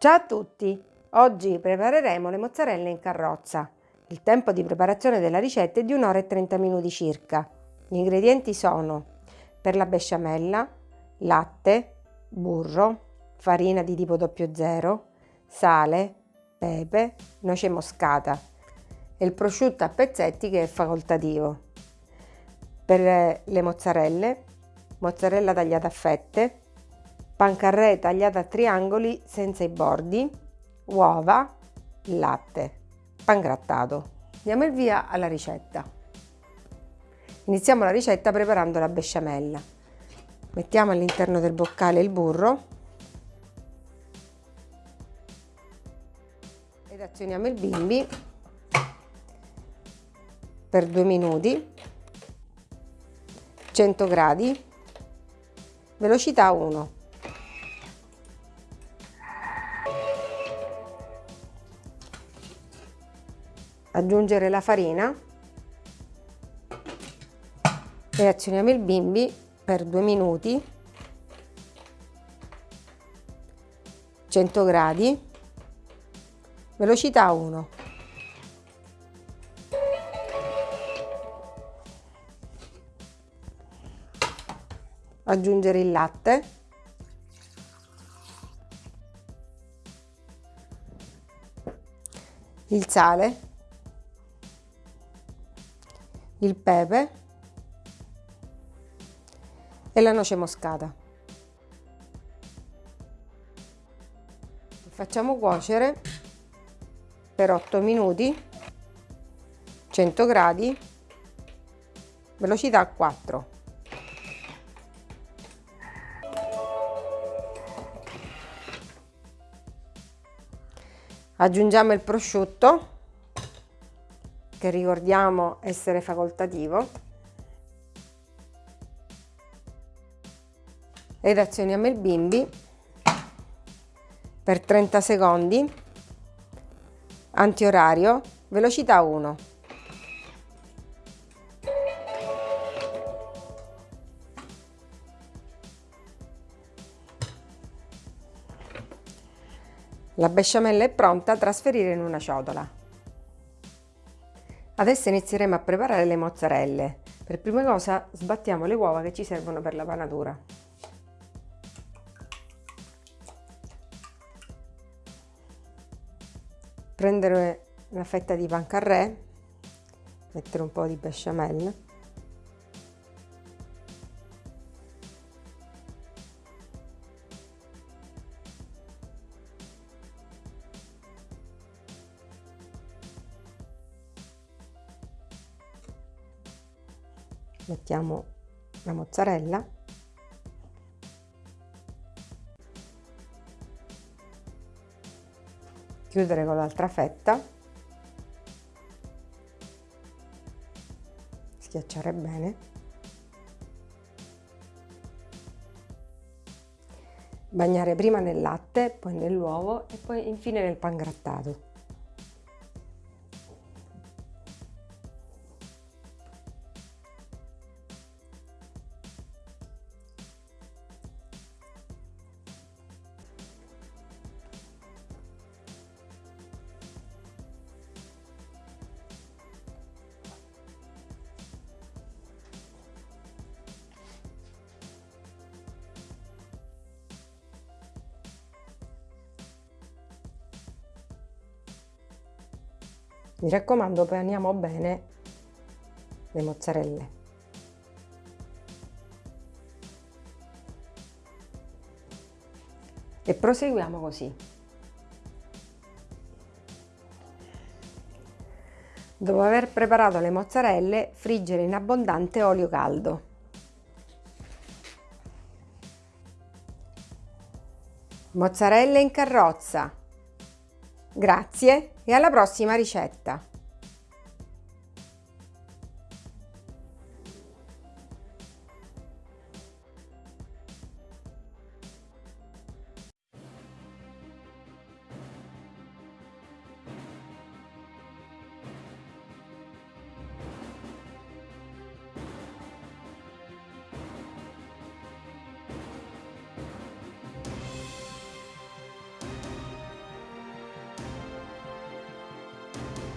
Ciao a tutti! Oggi prepareremo le mozzarelle in carrozza. Il tempo di preparazione della ricetta è di 1 ora e 30 minuti circa. Gli ingredienti sono per la besciamella, latte, burro, farina di tipo 00, sale, pepe, noce moscata e il prosciutto a pezzetti che è facoltativo. Per le mozzarelle, mozzarella tagliata a fette, pancarré tagliata a triangoli senza i bordi, uova, latte, pangrattato. Diamo il via alla ricetta. Iniziamo la ricetta preparando la besciamella. Mettiamo all'interno del boccale il burro ed azioniamo il bimbi per due minuti 100 gradi velocità 1 aggiungere la farina e azioniamo il bimbi per due minuti. 100 gradi. Velocità 1 aggiungere il latte. Il sale il pepe e la noce moscata. Facciamo cuocere per 8 minuti, 100 gradi, velocità 4. Aggiungiamo il prosciutto che ricordiamo essere facoltativo. Ed azioniamo il bimbi. Per 30 secondi. Antiorario velocità 1 La besciamella è pronta a trasferire in una ciotola. Adesso inizieremo a preparare le mozzarelle. Per prima cosa sbattiamo le uova che ci servono per la panatura. Prendere una fetta di pancarré, mettere un po' di besciamella mettiamo la mozzarella. Chiudere con l'altra fetta. Schiacciare bene. Bagnare prima nel latte poi nell'uovo e poi infine nel pangrattato Mi raccomando paniamo bene le mozzarelle. E proseguiamo così. Dopo aver preparato le mozzarelle, friggere in abbondante olio caldo. Mozzarelle in carrozza. Grazie e alla prossima ricetta!